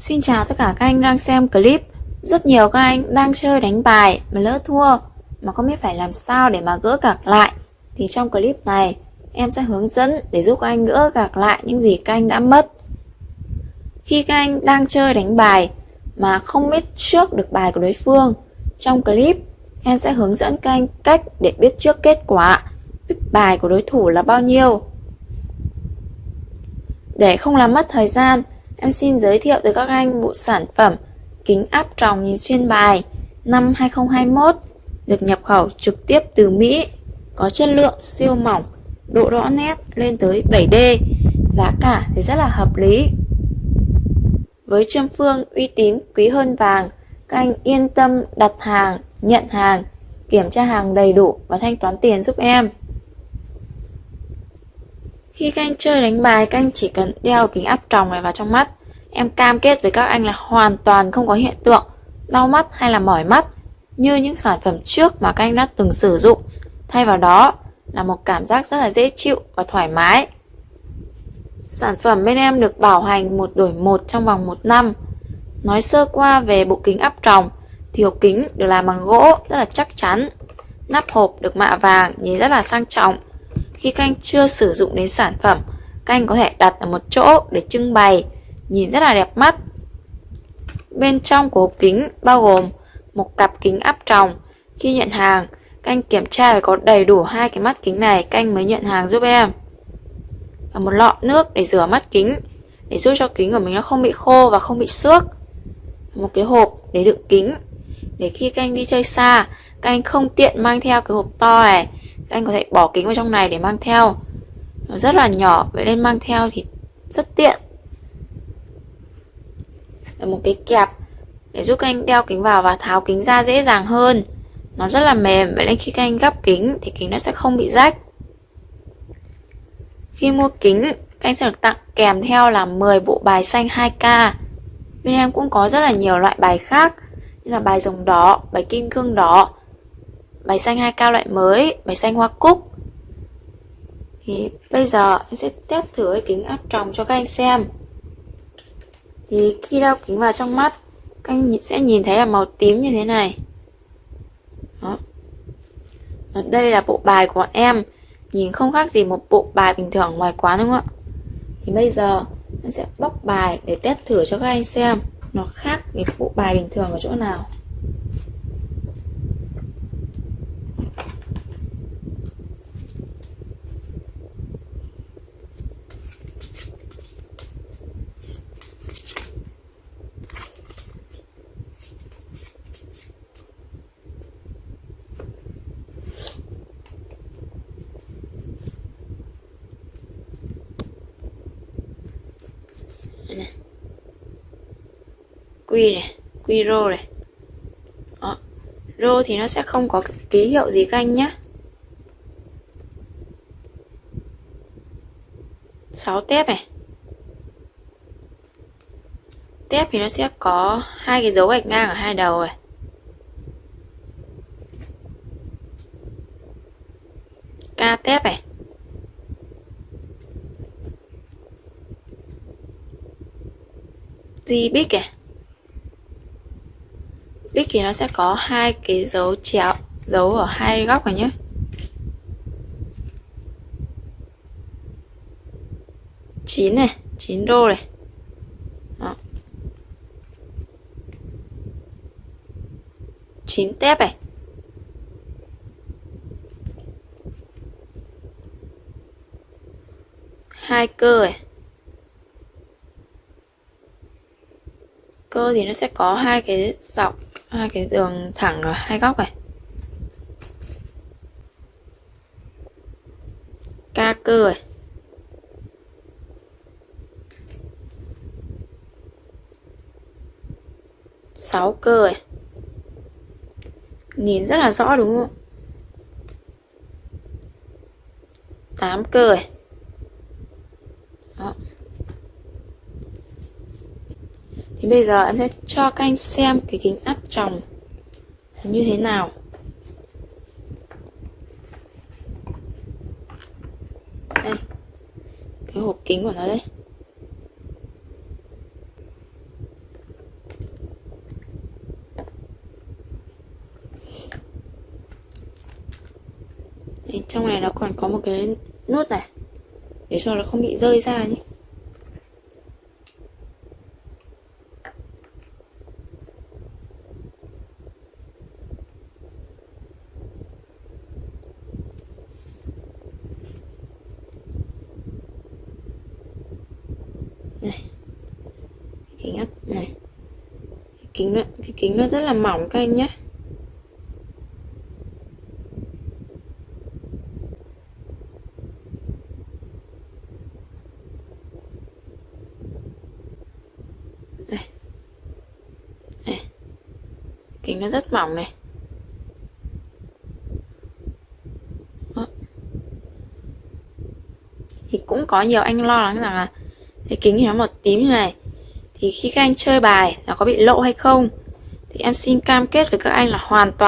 Xin chào tất cả các anh đang xem clip. Rất nhiều các anh đang chơi đánh bài mà lỡ thua. Mà không biết phải làm sao để mà gỡ gạc lại. Thì trong clip này, em sẽ hướng dẫn để giúp các anh gỡ gạc lại những gì các anh đã mất. Khi các anh đang chơi đánh bài mà không biết trước được bài của đối phương, Trong clip, em sẽ hướng dẫn các anh cách để biết trước kết quả, Biết bài của đối thủ là bao nhiêu. Để không làm mất thời gian Em xin giới thiệu tới các anh bộ sản phẩm kính áp tròng nhìn xuyên bài năm 2021 được nhập khẩu trực tiếp từ Mỹ, có chất lượng siêu mỏng, độ rõ nét lên tới 7D, giá cả thì rất là hợp lý. Với châm phương uy tín quý hơn vàng, các anh yên tâm đặt hàng, nhận hàng, kiểm tra hàng đầy đủ và thanh toán tiền giúp em. Khi các anh chơi đánh bài, các anh chỉ cần đeo kính áp tròng này vào trong mắt. Em cam kết với các anh là hoàn toàn không có hiện tượng đau mắt hay là mỏi mắt như những sản phẩm trước mà các anh đã từng sử dụng. Thay vào đó là một cảm giác rất là dễ chịu và thoải mái. Sản phẩm bên em được bảo hành một đổi một trong vòng một năm. Nói sơ qua về bộ kính áp tròng thì hộp kính được làm bằng gỗ rất là chắc chắn. Nắp hộp được mạ vàng nhìn rất là sang trọng. Khi các anh chưa sử dụng đến sản phẩm, các anh có thể đặt ở một chỗ để trưng bày, nhìn rất là đẹp mắt. Bên trong của hộp kính bao gồm một cặp kính áp tròng. Khi nhận hàng, các anh kiểm tra phải có đầy đủ hai cái mắt kính này, các anh mới nhận hàng giúp em. Và một lọ nước để rửa mắt kính, để giúp cho kính của mình nó không bị khô và không bị xước. Một cái hộp để đựng kính, để khi các anh đi chơi xa, các anh không tiện mang theo cái hộp to này anh có thể bỏ kính vào trong này để mang theo. Nó rất là nhỏ vậy nên mang theo thì rất tiện. Là một cái kẹp để giúp các anh đeo kính vào và tháo kính ra dễ dàng hơn. Nó rất là mềm vậy nên khi các anh gấp kính thì kính nó sẽ không bị rách. Khi mua kính các anh sẽ được tặng kèm theo là 10 bộ bài xanh 2K bên em cũng có rất là nhiều loại bài khác như là bài rồng đỏ, bài kim cương đỏ bài xanh hai cao loại mới, bài xanh hoa cúc. Thì bây giờ em sẽ test thử cái kính áp tròng cho các anh xem. Thì khi đeo kính vào trong mắt, các anh sẽ nhìn thấy là màu tím như thế này. Đó. đây là bộ bài của bọn em, nhìn không khác gì một bộ bài bình thường ngoài quán đúng không ạ? Thì bây giờ em sẽ bóc bài để test thử cho các anh xem nó khác với bộ bài bình thường ở chỗ nào. này quy này, quy rô này. Đó. rô thì nó sẽ không có ký hiệu gì các anh nhé 6 tép này. Tép thì nó sẽ có hai cái dấu gạch ngang ở hai đầu này. Ca tép này. Di bích này bích thì nó sẽ có hai cái dấu chéo, dấu ở hai góc này nhé. Chín này, chín đô này. Đó. 9 tép này. Hai cơ này. Cơ thì nó sẽ có hai cái dọc hai cái đường thẳng ở hai góc này. Ca cơ này sáu cơ này nhìn rất là rõ đúng không? Tám cơ này thì bây giờ em sẽ cho các anh xem cái kính áp tròng như thế nào. Đây cái hộp kính của nó đây. Đấy, trong này nó còn có một cái nút này để cho nó không bị rơi ra nhé. Kính áp này. Kính nó, cái kính nó rất là mỏng các anh nhé. Này. này. Kính nó rất mỏng này. Đó. thì cũng có nhiều anh lo lắng rằng là cái kính nó một tím như này thì khi các anh chơi bài, nó có bị lộ hay không? Thì em xin cam kết với các anh là hoàn toàn